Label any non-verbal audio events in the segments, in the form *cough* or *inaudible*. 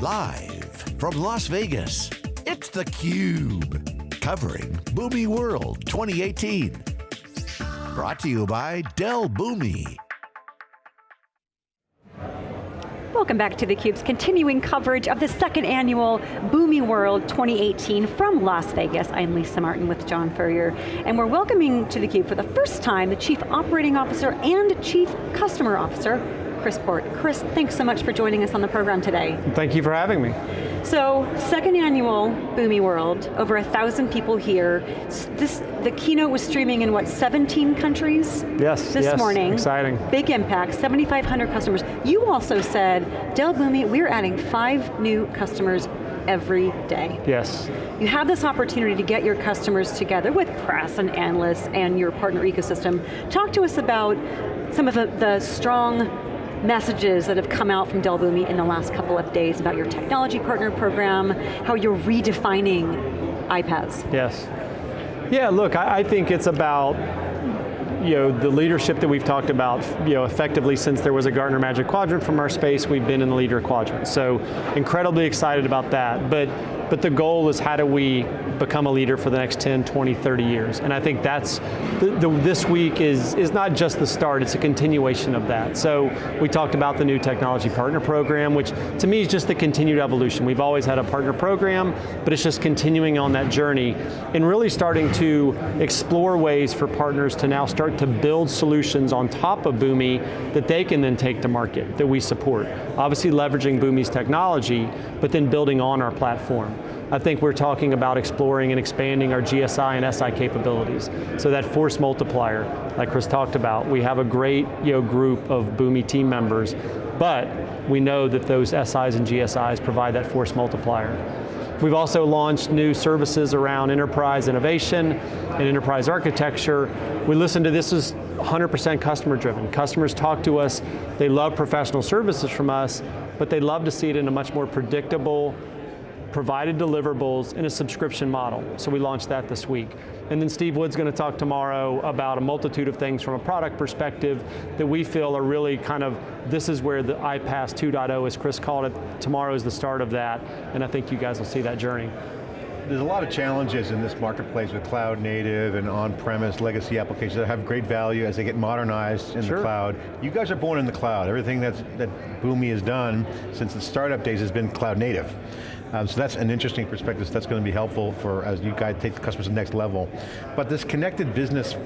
Live from Las Vegas, it's theCUBE. Covering Boomi World 2018. Brought to you by Dell Boomi. Welcome back to theCUBE's continuing coverage of the second annual Boomi World 2018 from Las Vegas. I'm Lisa Martin with John Furrier, and we're welcoming to theCUBE for the first time the Chief Operating Officer and Chief Customer Officer Chris Port. Chris, thanks so much for joining us on the program today. Thank you for having me. So, second annual Boomi World, over a thousand people here. This, the keynote was streaming in what, 17 countries? Yes, This yes, morning. exciting. Big impact, 7,500 customers. You also said, Dell Boomi, we're adding five new customers every day. Yes. You have this opportunity to get your customers together with press and analysts and your partner ecosystem. Talk to us about some of the, the strong messages that have come out from Dell Boomi in the last couple of days about your technology partner program, how you're redefining iPaaS. Yes. Yeah, look, I, I think it's about you know, the leadership that we've talked about, you know, effectively since there was a Gartner Magic Quadrant from our space, we've been in the leader quadrant. So incredibly excited about that. But but the goal is how do we become a leader for the next 10, 20, 30 years? And I think that's, the, the, this week is, is not just the start, it's a continuation of that. So we talked about the new technology partner program, which to me is just the continued evolution. We've always had a partner program, but it's just continuing on that journey and really starting to explore ways for partners to now start to build solutions on top of Boomi that they can then take to market, that we support. Obviously leveraging Boomi's technology, but then building on our platform. I think we're talking about exploring and expanding our GSI and SI capabilities. So that force multiplier, like Chris talked about, we have a great you know, group of Boomi team members, but we know that those SIs and GSIs provide that force multiplier. We've also launched new services around enterprise innovation and enterprise architecture. We listen to this is 100% customer driven. Customers talk to us, they love professional services from us, but they love to see it in a much more predictable, provided deliverables in a subscription model. So we launched that this week. And then Steve Wood's going to talk tomorrow about a multitude of things from a product perspective that we feel are really kind of, this is where the iPaaS 2.0, as Chris called it, tomorrow is the start of that, and I think you guys will see that journey. There's a lot of challenges in this marketplace with cloud native and on-premise legacy applications that have great value as they get modernized in sure. the cloud. You guys are born in the cloud. Everything that's, that Boomi has done since the startup days has been cloud native. Um, so that's an interesting perspective. So that's going to be helpful for as you guys take the customers to the next level. But this connected business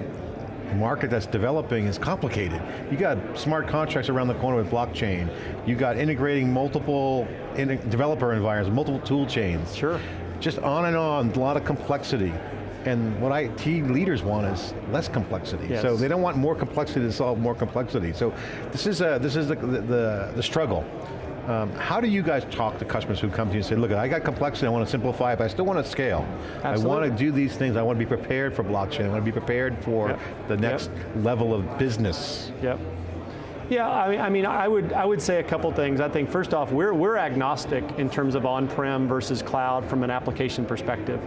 market that's developing is complicated. You got smart contracts around the corner with blockchain. You got integrating multiple in developer environments, multiple tool chains. Sure just on and on, a lot of complexity. And what IT leaders want is less complexity. Yes. So they don't want more complexity to solve more complexity. So this is, a, this is the, the, the struggle. Um, how do you guys talk to customers who come to you and say, look, I got complexity, I want to simplify it, but I still want to scale. Absolutely. I want to do these things, I want to be prepared for blockchain, I want to be prepared for yep. the next yep. level of business. Yep. Yeah, I mean, I mean, I would, I would say a couple things. I think first off, we're, we're agnostic in terms of on-prem versus cloud from an application perspective.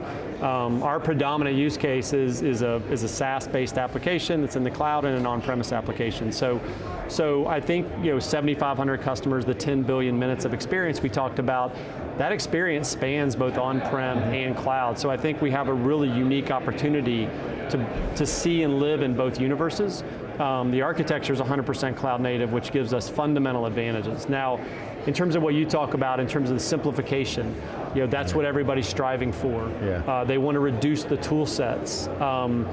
Um, our predominant use case is, is a, is a SaaS-based application that's in the cloud and an on-premise application. So, so I think you know, 7,500 customers, the 10 billion minutes of experience we talked about, that experience spans both on-prem and cloud. So I think we have a really unique opportunity to, to see and live in both universes. Um, the architecture is 100% cloud native, which gives us fundamental advantages. Now, in terms of what you talk about, in terms of the simplification, you know, that's what everybody's striving for. Yeah. Uh, they want to reduce the tool sets. Um,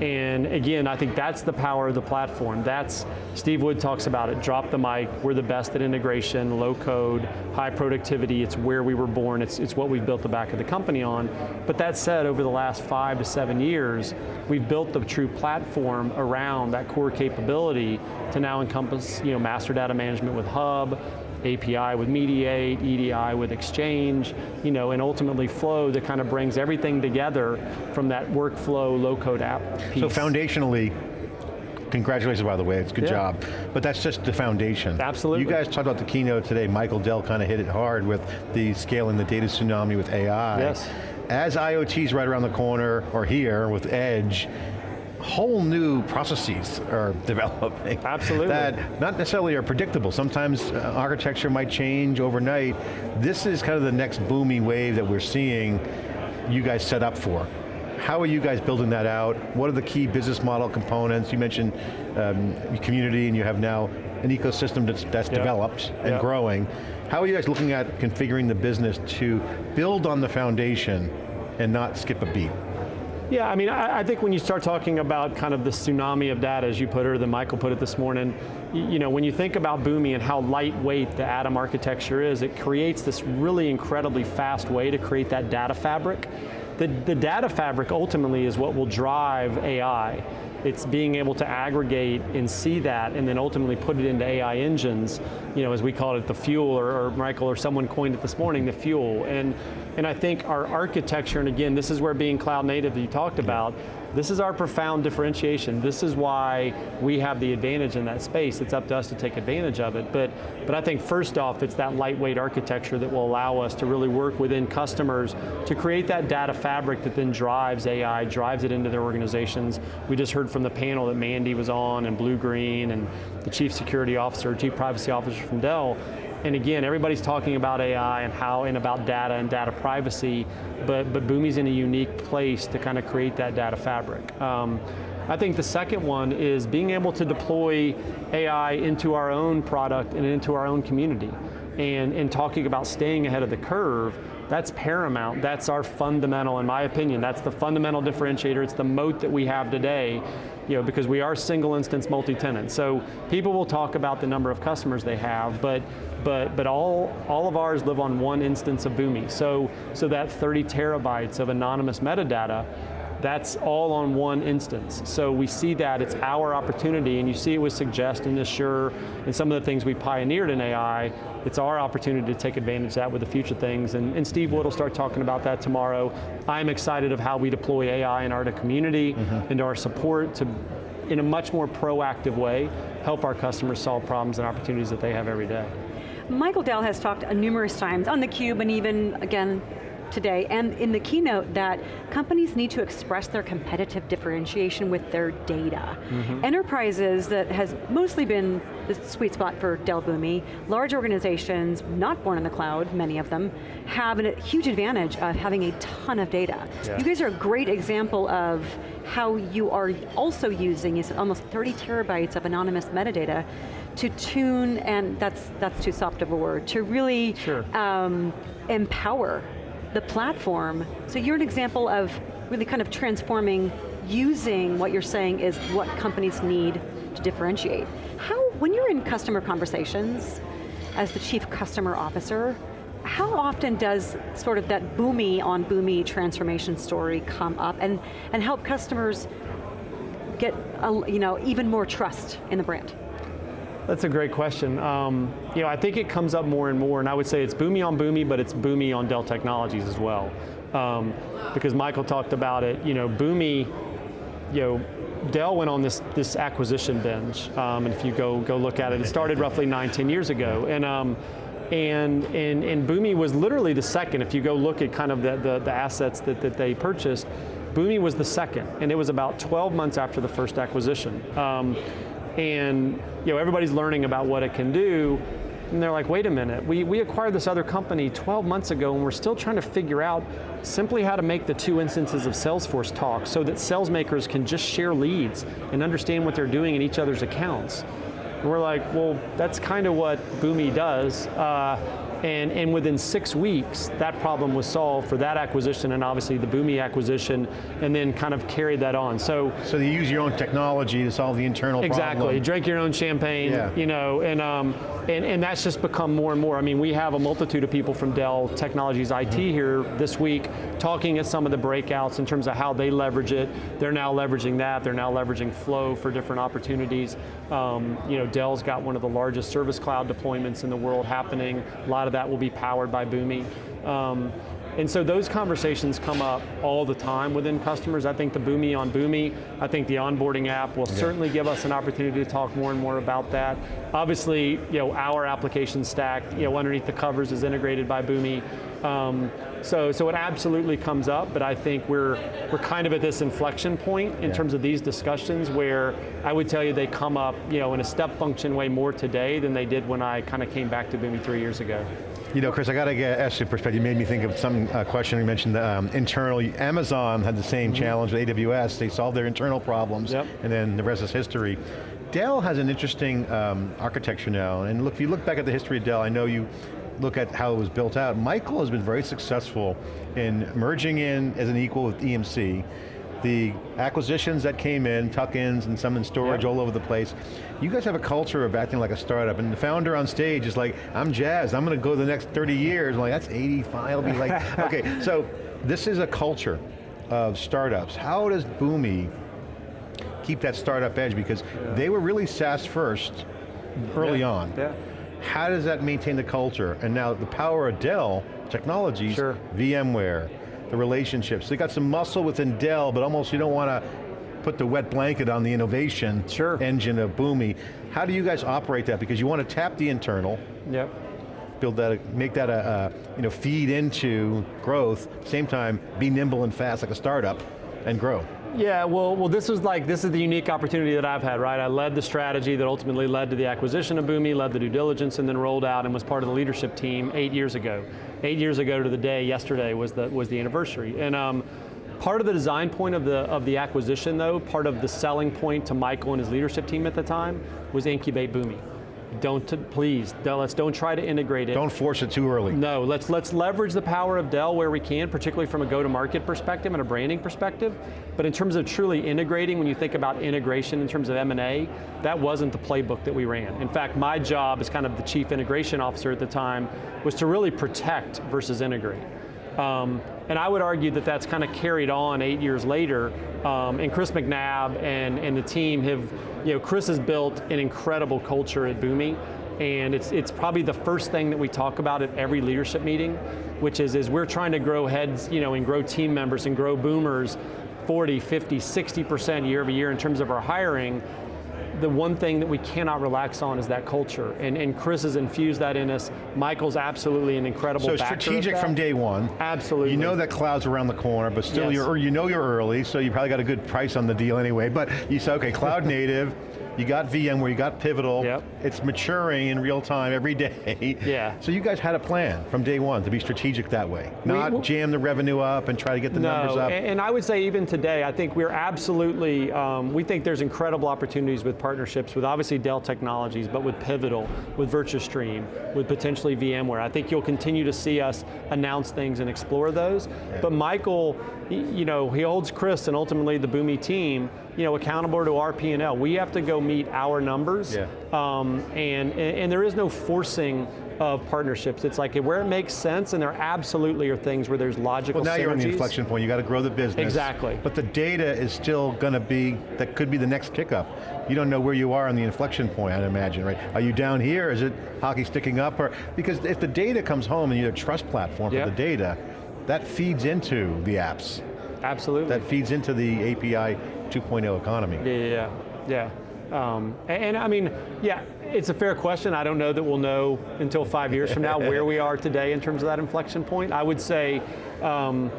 and again, I think that's the power of the platform. That's, Steve Wood talks about it, drop the mic, we're the best at integration, low code, high productivity, it's where we were born, it's, it's what we've built the back of the company on. But that said, over the last five to seven years, we've built the true platform around that core capability to now encompass you know, master data management with Hub, API with Mediate, EDI with Exchange, you know, and ultimately Flow that kind of brings everything together from that workflow low-code app piece. So foundationally, congratulations by the way, it's a good yeah. job. But that's just the foundation. Absolutely. You guys talked about the keynote today, Michael Dell kind of hit it hard with the scaling the data tsunami with AI. Yes. As IoT's right around the corner, or here with Edge, whole new processes are *laughs* developing. Absolutely. That not necessarily are predictable. Sometimes uh, architecture might change overnight. This is kind of the next booming wave that we're seeing you guys set up for. How are you guys building that out? What are the key business model components? You mentioned um, community and you have now an ecosystem that's, that's yep. developed and yep. growing. How are you guys looking at configuring the business to build on the foundation and not skip a beat? Yeah, I mean, I, I, think when you start talking about kind of the tsunami of data, as you put it, or the Michael put it this morning, you, you know, when you think about Boomi and how lightweight the Atom architecture is, it creates this really incredibly fast way to create that data fabric. The, the data fabric ultimately is what will drive AI. It's being able to aggregate and see that and then ultimately put it into AI engines, you know, as we call it the fuel, or, or Michael or someone coined it this morning, the fuel. And, and I think our architecture, and again, this is where being cloud native that you talked about, this is our profound differentiation. This is why we have the advantage in that space. It's up to us to take advantage of it. But, but I think first off, it's that lightweight architecture that will allow us to really work within customers to create that data fabric that then drives AI, drives it into their organizations. We just heard from the panel that Mandy was on and Blue Green and the Chief Security Officer, Chief Privacy Officer from Dell, and again, everybody's talking about AI and how and about data and data privacy, but, but Boomi's in a unique place to kind of create that data fabric. Um, I think the second one is being able to deploy AI into our own product and into our own community. And, and talking about staying ahead of the curve, that's paramount. That's our fundamental, in my opinion, that's the fundamental differentiator. It's the moat that we have today, you know, because we are single instance multi-tenant. So people will talk about the number of customers they have, but but, but all, all of ours live on one instance of Boomi. So, so that 30 terabytes of anonymous metadata, that's all on one instance. So we see that, it's our opportunity, and you see it with Suggest and Assure, and some of the things we pioneered in AI, it's our opportunity to take advantage of that with the future things, and, and Steve Wood will start talking about that tomorrow. I'm excited of how we deploy AI in our community, mm -hmm. into our support to, in a much more proactive way, help our customers solve problems and opportunities that they have every day. Michael Dell has talked numerous times on theCUBE and even, again, today, and in the keynote that companies need to express their competitive differentiation with their data. Mm -hmm. Enterprises that has mostly been the sweet spot for Dell Boomi, large organizations, not born in the cloud, many of them, have a huge advantage of having a ton of data. Yeah. You guys are a great example of how you are also using almost 30 terabytes of anonymous metadata to tune, and that's that's too soft of a word, to really sure. um, empower the platform. So you're an example of really kind of transforming, using what you're saying is what companies need to differentiate. How, when you're in customer conversations, as the chief customer officer, how often does sort of that Boomi on Boomi transformation story come up and, and help customers get a, you know, even more trust in the brand? That's a great question. Um, you know, I think it comes up more and more, and I would say it's Boomi on Boomi, but it's Boomi on Dell Technologies as well. Um, because Michael talked about it, you know, Boomi, you know, Dell went on this, this acquisition binge, um, and if you go, go look at it, it started roughly nine, 10 years ago, and, um, and, and, and Boomi was literally the second, if you go look at kind of the, the, the assets that, that they purchased, Boomi was the second, and it was about 12 months after the first acquisition. Um, and you know, everybody's learning about what it can do, and they're like, wait a minute, we, we acquired this other company 12 months ago and we're still trying to figure out simply how to make the two instances of Salesforce talk so that sales makers can just share leads and understand what they're doing in each other's accounts. And we're like, well, that's kind of what Boomi does. Uh, and, and within six weeks, that problem was solved for that acquisition and obviously the Boomi acquisition, and then kind of carried that on. So So you use your own technology to solve the internal exactly. problem. Exactly, drink your own champagne, yeah. you know, and, um, and, and that's just become more and more. I mean, we have a multitude of people from Dell Technologies IT mm -hmm. here this week talking at some of the breakouts in terms of how they leverage it. They're now leveraging that, they're now leveraging Flow for different opportunities. Um, you know, Dell's got one of the largest service cloud deployments in the world happening. A lot of that will be powered by Boomi. Um, And so those conversations come up all the time within customers. I think the Boomi on Boomi, I think the onboarding app will certainly give us an opportunity to talk more and more about that. Obviously, you know, our application stack, you know, underneath the covers is integrated by Boomi. Um, so, so it absolutely comes up, but I think we're, we're kind of at this inflection point in Yeah. terms of these discussions where I would tell you they come up you know, in a step function way more today than they did when I kind of came back to Boomi three years ago. You know, Chris, I got to get, ask you a perspective. You made me think of some uh, question you mentioned um, internal. Amazon had the same challenge with AWS. They solved their internal problems, Yep. and then the rest is history. Dell has an interesting um, architecture now, and look, if you look back at the history of Dell, I know you look at how it was built out. Michael has been very successful in merging in as an equal with EMC, the acquisitions that came in, tuck-ins and some in storage Yep. all over the place. You guys have a culture of acting like a startup, and the founder on stage is like, I'm jazzed, I'm going to go the next 30 years. I'm like, that's 85, I'll be like, *laughs* okay, so this is a culture of startups. How does Boomi keep that startup edge? Because they were really SaaS first, early Yeah, on. yeah. How does that maintain the culture? And now the power of Dell Technologies, Sure. VMware, the relationships. They got some muscle within Dell, but almost you don't want to put the wet blanket on the innovation Sure. engine of Boomi. How do you guys operate that? Because you want to tap the internal, Yep. build that, make that a, a you know, feed into growth, same time, be nimble and fast like a startup, and grow. Yeah, well, well, this was like, this is the unique opportunity that I've had, right? I led the strategy that ultimately led to the acquisition of Boomi, led the due diligence, and then rolled out and was part of the leadership team eight years ago. Eight years ago to the day, yesterday was the, was the anniversary. And um, part of the design point of the, of the acquisition though, part of the selling point to Michael and his leadership team at the time, was incubate Boomi. Don't, please, don't- let's don't try to integrate it. Don't force it too early. No, let's, let's leverage the power of Dell where we can, particularly from a go-to-market perspective and a branding perspective. But in terms of truly integrating, when you think about integration in terms of M&A, that wasn't the playbook that we ran. In fact, my job as kind of the chief integration officer at the time was to really protect versus integrate. Um, and I would argue that that's kind of carried on eight years later, um, and Chris McNabb and, and the team have, you know, Chris has built an incredible culture at Boomi, and it's, it's probably the first thing that we talk about at every leadership meeting, which is, is we're trying to grow heads, you know, and grow team members and grow boomers 40, 50, 60% year over year in terms of our hiring, the one thing that we cannot relax on is that culture, and, and Chris has infused that in us. Michael's absolutely an incredible So strategic from day one. Absolutely. You know that cloud's around the corner, but still Yes. you're, or you know you're early, so you probably got a good price on the deal anyway, but you say, okay, cloud *laughs* native, you got VMware, you got Pivotal, Yep. it's maturing in real time every *laughs* day. Yeah. So you guys had a plan from day one to be strategic that way, not we- jam the revenue up and try to get the numbers up. and, and I would say even today, I think we're absolutely, um, we think there's incredible opportunities with partnerships with obviously Dell Technologies, but with Pivotal, with VirtuStream, with potentially VMware. I think you'll continue to see us announce things and explore those. But Michael, you know, he holds Chris and ultimately the Boomi team, you know, accountable to our P&L. We have to go meet our numbers, Yeah. um, and, and, there is no forcing of partnerships. It's like where it makes sense, and there absolutely are things where there's logical well, now you're on the inflection point. You got to grow the business. Exactly. But the data is still going to be, that could be the next kickup. You don't know where you are on the inflection point, I'd imagine, right? Are you down here? Is it hockey sticking up? Or Because if the data comes home and you're a trust platform Yep. for the data, that feeds into the apps. Absolutely. That feeds into the API 2.0 economy. Yeah, yeah, yeah. Um, and, and I mean, yeah, it's a fair question. I don't know that we'll know until five years from now where we are today in terms of that inflection point. I would say, um,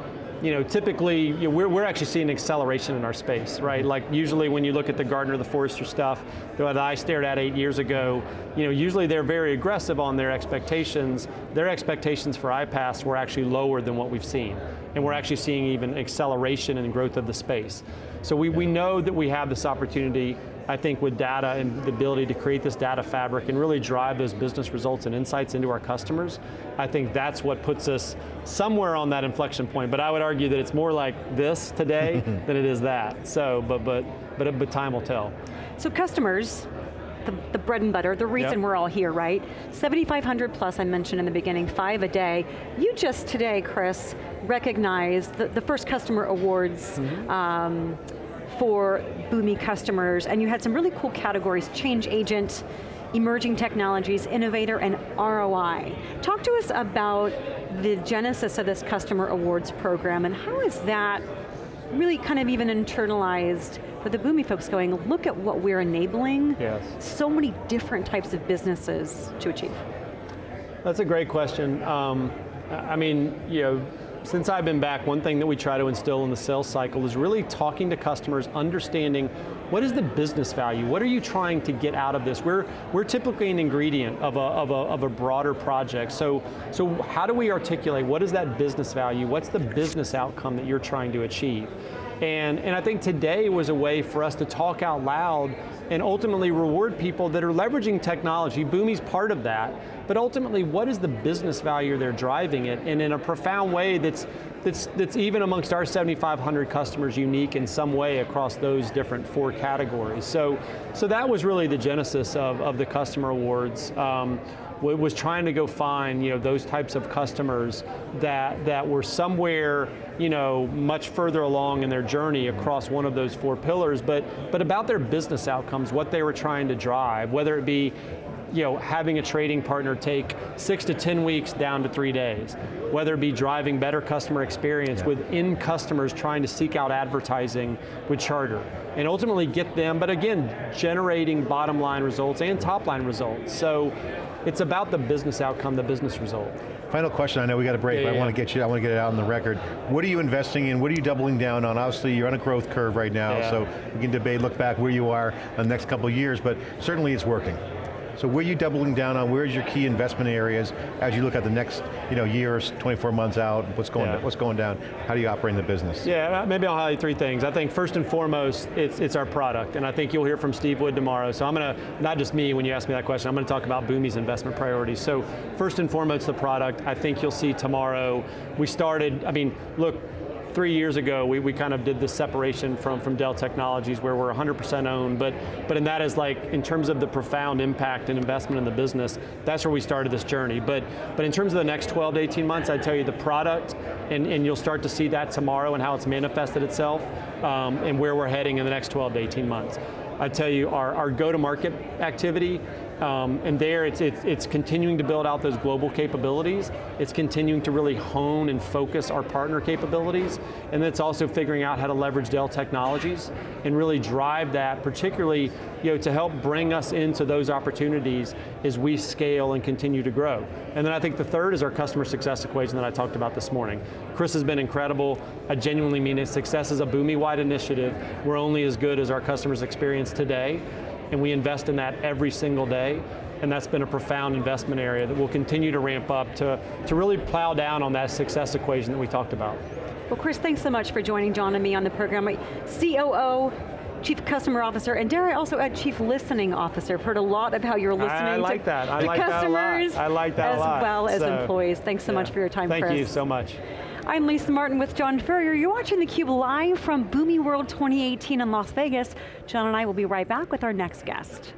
you know, typically you know, we're, we're actually seeing acceleration in our space, right? Like usually when you look at the Gartner, the Forrester stuff that I stared at eight years ago, you know, usually they're very aggressive on their expectations. Their expectations for iPaaS were actually lower than what we've seen. And we're actually seeing even acceleration and growth of the space. So we, we know that we have this opportunity, I think with data and the ability to create this data fabric and really drive those business results and insights into our customers. I think that's what puts us somewhere on that inflection point, but I would argue that it's more like this today *laughs* than it is that. So, but, but, but, but time will tell. So customers, the, the bread and butter, the reason Yep. we're all here, right? 7,500 plus I mentioned in the beginning, five a day. You just today, Chris, recognized the, the first customer awards Mm-hmm. um, for Boomi customers, and you had some really cool categories, change agent, emerging technologies, innovator, and ROI. Talk to us about the genesis of this customer awards program and how is that really kind of even internalized for the Boomi folks going, look at what we're enabling yes. so many different types of businesses to achieve. That's a great question. Um, I mean, you know, since I've been back, one thing that we try to instill in the sales cycle is really talking to customers, understanding what is the business value? What are you trying to get out of this? We're, we're typically an ingredient of a, of, a, of a broader project, so, so how do we articulate, what is that business value? What's the business outcome that you're trying to achieve? And, and I think today was a way for us to talk out loud and ultimately reward people that are leveraging technology. Boomi's part of that, but ultimately what is the business value they're driving it, and in a profound way that's, that's, that's even amongst our 7,500 customers unique in some way across those different four categories. So, so that was really the genesis of, of the customer awards. Um, was trying to go find you know, those types of customers that, that were somewhere you know, much further along in their journey across one of those four pillars, but, but about their business outcomes, what they were trying to drive, whether it be you know, having a trading partner take six to 10 weeks down to three days, whether it be driving better customer experience yeah. within customers trying to seek out advertising with Charter, and ultimately get them, but again, generating bottom line results and top line results. So it's about the business outcome, the business result. Final question, I know we got a break, yeah, but yeah. I want to get you, I want to get it out on the record. What are you investing in, what are you doubling down on? Obviously you're on a growth curve right now, yeah. so we can debate, look back where you are in the next couple of years, but certainly it's working. So where are you doubling down on? Where's your key investment areas as you look at the next you know, years, 24 months out, what's going, yeah. what's going down? How do you operate in the business? Yeah, uh, maybe I'll highlight three things. I think first and foremost, it's, it's our product, and I think you'll hear from Steve Wood tomorrow, so I'm going to, not just me when you ask me that question, I'm going to talk about Boomi's investment priorities. So first and foremost, the product, I think you'll see tomorrow, we started, I mean, look, three years ago, we, we kind of did this separation from, from Dell Technologies where we're 100% owned, but, but in that is like, in terms of the profound impact and investment in the business, that's where we started this journey. But, but in terms of the next 12 to 18 months, I'd tell you the product, and, and you'll start to see that tomorrow and how it's manifested itself, um, and where we're heading in the next 12 to 18 months. I tell you, our, our go-to-market activity um, and there it's, it's, it's, continuing to build out those global capabilities. It's continuing to really hone and focus our partner capabilities. And it's also figuring out how to leverage Dell technologies and really drive that, particularly you know, to help bring us into those opportunities as we scale and continue to grow. And then I think the third is our customer success equation that I talked about this morning. Chris has been incredible. I genuinely mean it. Success is a Boomi-wide initiative. We're only as good as our customers experience today and we invest in that every single day, and that's been a profound investment area that will continue to ramp up to, to really plow down on that success equation that we talked about. Well, Chris, thanks so much for joining John and me on the program. COO, Chief Customer Officer, and dare I also add Chief Listening Officer. I've heard a lot of how you're listening I like to that. I like customers that. I like that as a lot. well as so, employees. Thanks so yeah. much for your time, Thank Chris. you so much. I'm Lisa Martin with John Furrier. You're watching theCUBE live from Boomi World 2018 in Las Vegas. John and I will be right back with our next guest.